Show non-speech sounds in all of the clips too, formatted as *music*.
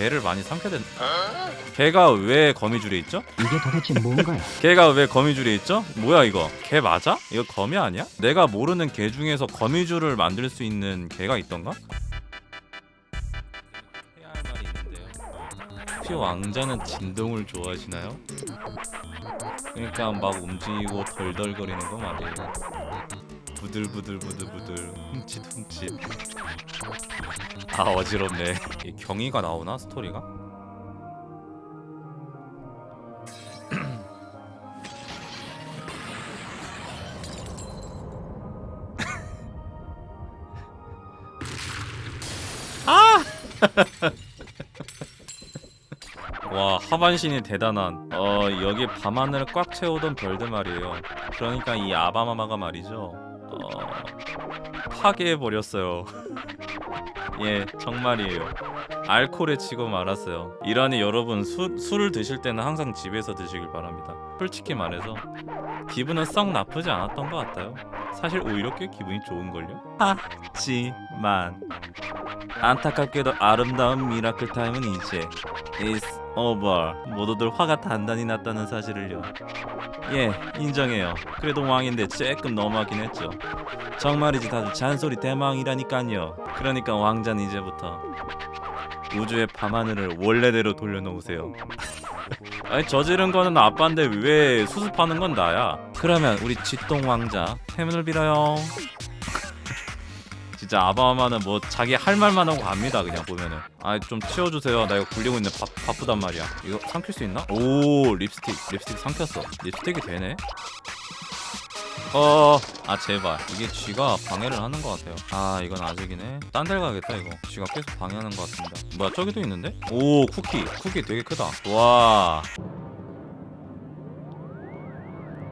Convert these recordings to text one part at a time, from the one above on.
개를 많이 삼켜야 된 개가 왜 거미줄에 있죠? 이게 도대체 뭔가요? *laughs* 개가 왜 거미줄에 있죠? 뭐야 이거 개 맞아? 이거 거미 아니야? 내가 모르는 개 중에서 거미줄을 만들 수 있는 개가 있던가? 혹시 왕자는 진동을 좋아하시나요? 그러니까 막 움직이고 덜덜거리는 거 말이에요. 부들부들 부들부들 훔칫 훔칫. 아 어지럽네. 이 경위가 나오나 스토리가? *laughs* 와 하반신이 대단한 어 여기 밤하늘을 꽉 채우던 별들 말이에요 그러니까 이 아바마마가 말이죠 어 파괴해버렸어요. *laughs* 예 정말이에요. 알코올에 치고 말았어요. 이러니 여러분 수, 술을 드실 때는 항상 집에서 드시길 바랍니다. 솔직히 말해서 기분은 썩 나쁘지 않았던 것 같아요. 사실 오히려 꽤 기분이 좋은걸요? 하지만 안타깝게도 아름다운 miracle time은 이제 is over. 모두들 화가 단단히 났다는 사실을요. 예, 인정해요. 그래도 왕인데 조금 너무하긴 했죠. 정말이지 다들 잔소리 대망이라니깐요. 그러니까 왕자는 이제부터 우주의 밤하늘을 원래대로 돌려놓으세요. *laughs* 아니 저지른 거는 아빠인데 왜 수습하는 건 나야? 그러면 우리 쥐똥 왕자 행운을 빌어요. 진짜 아바마는 뭐 자기 할 말만 하고 갑니다 그냥 보면은. 아 좀 치워주세요. 나 이거 굴리고 있는데 바, 바쁘단 말이야. 이거 삼킬 수 있나? 오 립스틱. 립스틱 삼켰어. 립스틱이 되네? 어 아 제발. 이게 쥐가 방해를 하는 것 같아요. 아 이건 아직이네. 딴데 가야겠다 이거. 쥐가 계속 방해하는 것 같습니다. 뭐야 저기도 있는데? 오 쿠키. 쿠키 되게 크다. 와.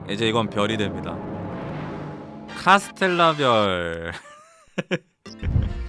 이제 이건 별이 됩니다. 카스텔라 별 *laughs*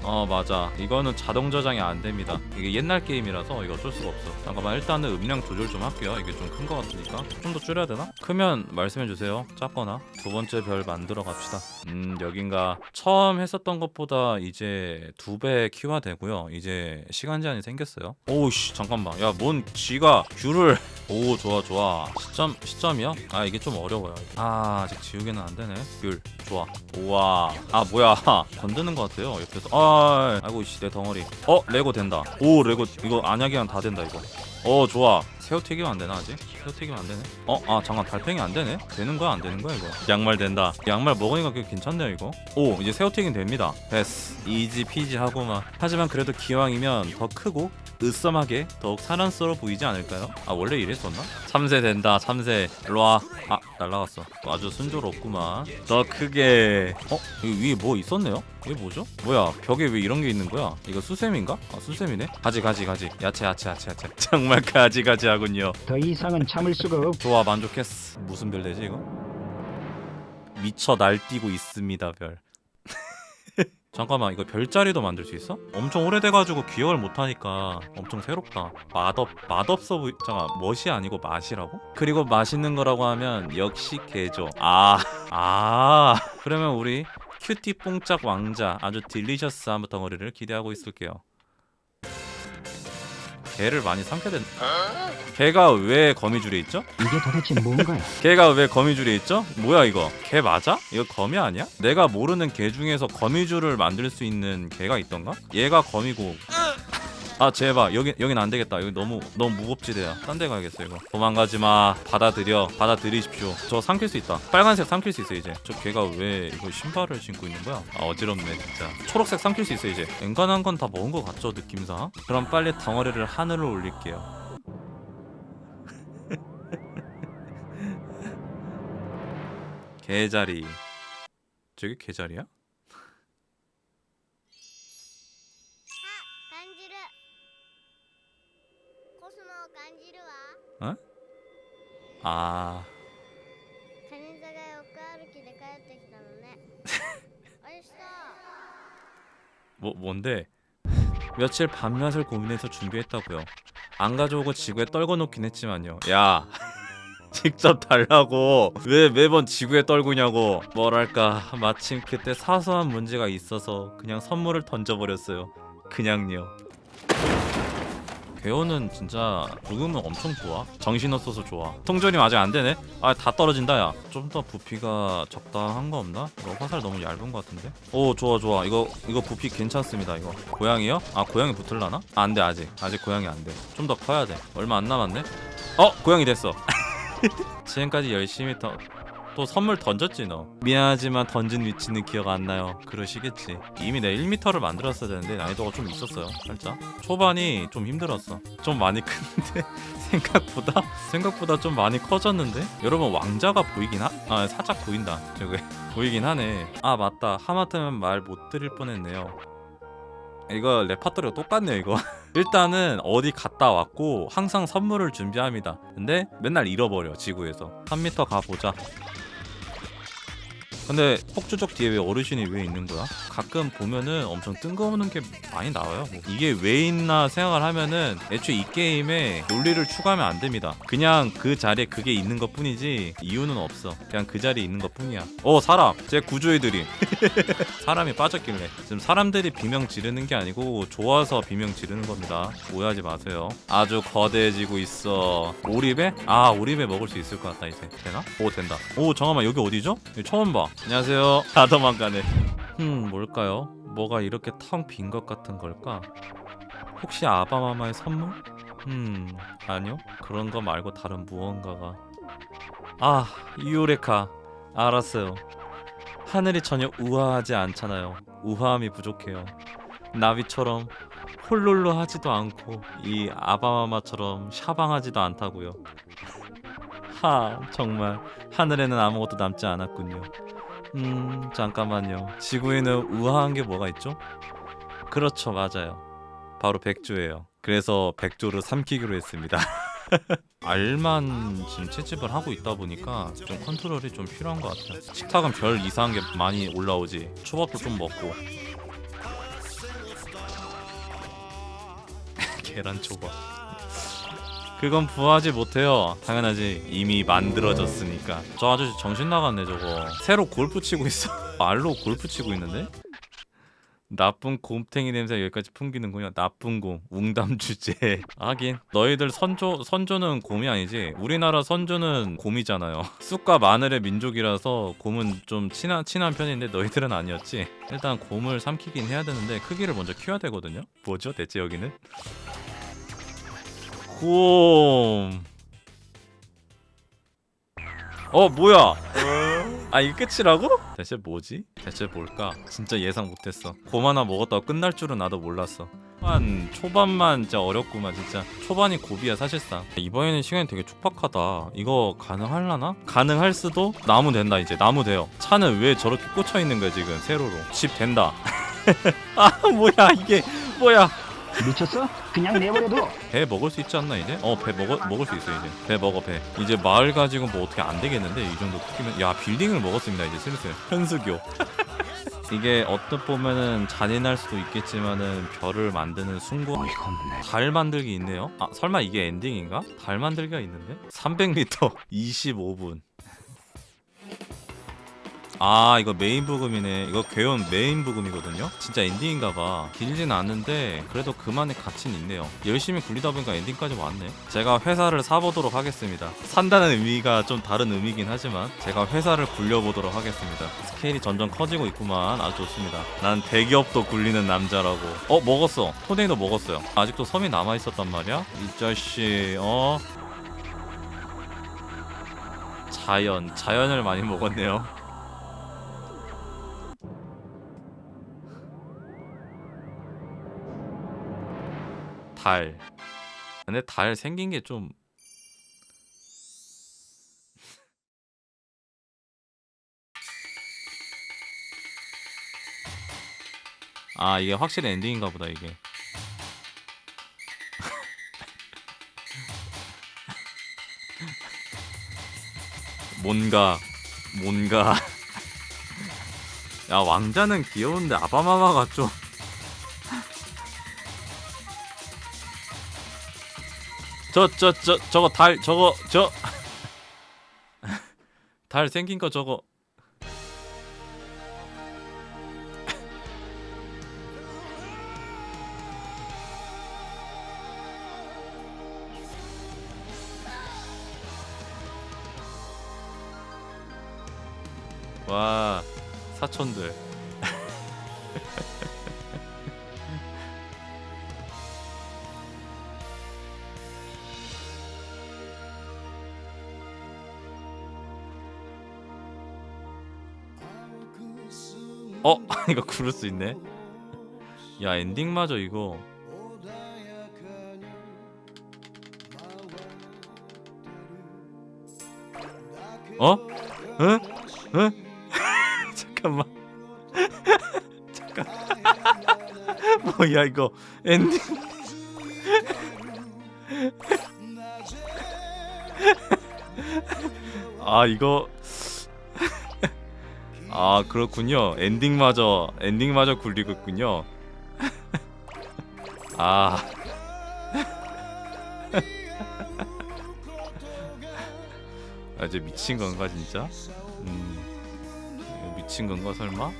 어 맞아. 이거는 자동 저장이 안 됩니다. 이게 옛날 게임이라서 이거 어쩔 수가 없어. 잠깐만 일단은 음량 조절 좀 할게요. 이게 좀큰거 같으니까. 좀 더 줄여야 되나? 크면 말씀해 주세요. 작거나. 두 번째 별 만들어 갑시다. 음 여긴가. 처음 했었던 것보다 이제 두 배 키화 되고요. 이제 시간 제한이 생겼어요. 오우씨 잠깐만. 야 뭔 쥐가 귤을. *laughs* 오 좋아 좋아. 시점 시점이요? 아 이게 좀 어려워요. 아 아직 지우개는 안 되네. 귤 좋아. 우와. 아 뭐야. *laughs* 건드는 것 같아요. 옆에서. 아 아이고 씨내 덩어리. 어 레고 된다. 오 레고 이거 안약이랑 다 된다 이거. 어 좋아. 새우 튀기면 안 되나 아직? 새우 튀기면 안 되네? 어? 아 잠깐 달팽이 안 되네? 되는 거야 안 되는 거야 이거? 양말 된다. 양말 먹으니까 꽤 괜찮네요 이거? 오 이제 새우 튀김 됩니다. 됐어. 이지 피지 하고만 하지만 그래도 기왕이면 더 크고 으썸하게 더욱 사랑스러워 보이지 않을까요? 아 원래 이랬었나? 참새 된다 참새 일로와 아 날라갔어 아주 순조롭구만 더 크게 어? 여기 위에 뭐 있었네요? 이게 뭐죠? 뭐야 벽에 왜 이런 게 있는 거야? 이거 수세미인가? 아 수세미네? 가지 가지 가지 야채 야채 야채 야채 *laughs* 정말 가지 가지 하군요 더 이상은 참을 수가 없. 좋아 만족했어 무슨 별 되지 이거? 미쳐 날뛰고 있습니다 별 잠깐만 이거 별자리도 만들 수 있어? 엄청 오래돼가지고 기억을 못하니까 엄청 새롭다 맛없 맛없어 보이 잠깐 멋이 아니고 맛이라고? 그리고 맛있는 거라고 하면 역시 개죠 아아 그러면 우리 큐티 뽕짝 왕자 아주 딜리셔스한 덩어리를 기대하고 있을게요 개를 많이 삼켜야 된 개가 왜 거미줄에 있죠? 이게 도대체 뭔가요? *laughs* 개가 왜 거미줄에 있죠? 뭐야 이거? 개 맞아? 이거 거미 아니야? 내가 모르는 개 중에서 거미줄을 만들 수 있는 개가 있던가? 얘가 거미고 아 제발. 여기 여긴 안 되겠다. 여기 너무 너무 무겁지대야. 딴 데 가야겠어 이거. 도망가지 마. 받아들여. 받아들이십시오. 저 삼킬 수 있다. 빨간색 삼킬 수 있어 이제. 저 개가 왜 이거 신발을 신고 있는 거야? 아 어지럽네 진짜. 초록색 삼킬 수 있어 이제. 엔간한 건 다 먹은 거 같죠 느낌상? 그럼 빨리 덩어리를 하늘로 올릴게요. *laughs* 개자리. 저기 개자리야? わ 아 金座が横歩きで帰ってきたのねあれした 뭐 *laughs* 뭔데? 며칠 밤낮을 고민해서 준비했다고요. 안 가져오고 지구에 떨궈 놓긴 했지만요. 야. *laughs* 직접 달라고 왜 매번 지구에 떨구냐고 뭐랄까 마침 그때 사소한 문제가 있어서 그냥 선물을 던져버렸어요 그냥요 괴호는 진짜 죽으면 엄청 좋아. 정신 없어서 좋아. 통조림 아직 안 되네? 아 다 떨어진다 야 좀 더 부피가 적당한 거 없나? 이거 화살 너무 얇은 거 같은데? 오 좋아 좋아. 이거 이거 부피 괜찮습니다 이거. 고양이요? 아 고양이 붙을라나? 아, 안돼 아직. 아직 고양이 안돼 좀 더 커야 돼. 얼마 안 남았네? 어 고양이 됐어. *laughs* 지금까지 열심히 더, 또 선물 던졌지 너. 미안하지만 던진 위치는 기억 안 나요. 그러시겠지. 이미 내 1m를 만들었어야 되는데 난이도가 좀 있었어요 살짝. 초반이 좀 힘들었어. 좀 많이 *laughs* 큰데 생각보다? 생각보다 좀 많이 커졌는데? 여러분 왕자가 보이긴 하.. 아 살짝 보인다. 저기 *laughs* 보이긴 하네. 아 맞다. 하마터면 말 못 드릴 뻔했네요. 이거 레파토리가 똑같네요 이거. *laughs* 일단은 어디 갔다 왔고 항상 선물을 준비합니다. 근데 맨날 잃어버려 지구에서. 3m 가보자 근데 폭주족 뒤에 왜 어르신이 왜 있는 거야? 가끔 보면은 엄청 뜬금없는 게 많이 나와요. 뭐 이게 왜 있나 생각을 하면은 애초에 이 게임에 논리를 추가하면 안 됩니다. 그냥 그 자리에 그게 있는 것 뿐이지 이유는 없어. 그냥 그 자리에 있는 것 뿐이야. 어 사람 제 구조애들이 *laughs* 사람이 빠졌길래 지금 사람들이 비명 지르는 게 아니고 좋아서 비명 지르는 겁니다. 오해하지 마세요. 아주 거대해지고 있어. 오리배? 아 오리배 먹을 수 있을 것 같다 이제 되나? 오 된다. 오 잠깐만 여기 어디죠? 처음 봐. 안녕하세요. 다 도망가네. 음 뭘까요? 뭐가 이렇게 텅 빈 것 같은 걸까? 혹시 아바마마의 선물? 음 아니요 그런 거 말고 다른 무언가가 아 유레카 알았어요 하늘이 전혀 우아하지 않잖아요 우아함이 부족해요 나비처럼 홀롤로 하지도 않고 이 아바마마처럼 샤방하지도 않다고요 하 정말 하늘에는 아무것도 남지 않았군요 음 잠깐만요. 지구에는 우아한 게 뭐가 있죠? 그렇죠 맞아요. 바로 백조예요. 그래서 백조를 삼키기로 했습니다. *laughs* 알만 지금 채집을 하고 있다 보니까 좀 컨트롤이 좀 필요한 것 같아요. 식탁은 별 이상한 게 많이 올라오지. 초밥도 좀 먹고. *laughs* 계란 초밥 그건 부하지 못해요. 당연하지. 이미 만들어졌으니까. 저 아저씨 정신 나갔네 저거. 새로 골프 치고 있어. *laughs* 알로 골프 치고 있는데? 나쁜 곰탱이 냄새 여기까지 풍기는군요. 나쁜 곰. 웅담 주제. *laughs* 하긴. 너희들 선조 선조는 곰이 아니지? 우리나라 선조는 곰이잖아요. *laughs* 쑥과 마늘의 민족이라서 곰은 좀 친한 친한 편인데 너희들은 아니었지? 일단 곰을 삼키긴 해야 되는데 크기를 먼저 키워야 되거든요. 뭐죠 대체 여기는 곰. 어 뭐야? 아 이게 끝이라고? 대체 뭐지? 대체 뭘까? 진짜 예상 못했어. 곰 하나 먹었다고 끝날 줄은 나도 몰랐어. 초반 초반만 진짜 어렵구만 진짜 초반이 고비야 사실상 이번에는 시간이 되게 촉박하다 이거 가능할라나? 가능할 수도 나무 된다 이제 나무 돼요 차는 왜 저렇게 꽂혀 있는 거야 지금 세로로 집 된다 *laughs* 아 뭐야 이게 뭐야 미쳤어? 그냥 내버려둬. 배 먹을 수 있지 않나 이제? 어 배 먹어 먹을 수 있어 이제. 배 먹어 배. 이제 마을 가지고 뭐 어떻게 안 되겠는데? 이 정도 크기면. 야 빌딩을 먹었습니다 이제 슬슬. 현수교. *laughs* 이게 어떻 보면은 잔인할 수도 있겠지만은 별을 만드는 숭고. 어이가 없네. 달 만들기 있네요. 아 설마 이게 엔딩인가? 달 만들기가 있는데? 300m 25분 *laughs* 아 이거 메인 부금이네. 이거 괴혼 메인 부금이거든요? 진짜 엔딩인가봐. 길진 않은데 그래도 그만의 가치는 있네요. 열심히 굴리다 보니까 엔딩까지 왔네. 제가 회사를 사보도록 하겠습니다. 산다는 의미가 좀 다른 의미긴 하지만 제가 회사를 굴려보도록 하겠습니다. 스케일이 점점 커지고 있구만. 아주 좋습니다. 난 대기업도 굴리는 남자라고. 어 먹었어. 토네이도 먹었어요. 아직도 섬이 남아있었단 말이야? 이 자식 어? 자연 자연을 많이 먹었네요 달. 근데 달 생긴 게 좀 아, 이게 확실히 엔딩인가 보다 이게. *laughs* 뭔가 뭔가 *laughs* 야, 왕자는 귀여운데 아바마마가 좀 저 저 저 저거 달 저거 저 달 *laughs* 생긴 거 저거. *laughs* 와 사촌들. *laughs* 어? *laughs* 이거 구를 수 있네. 야 엔딩마저 이거. 어? 응? 응? *laughs* 잠깐만. *laughs* 잠깐 뭐야 이거. 엔딩. 아 이거 아 그렇군요 엔딩마저 엔딩마저 굴리고 있군요 *laughs* 아 *laughs* 아, 이제 미친 건가 진짜? 음 미친 건가 설마?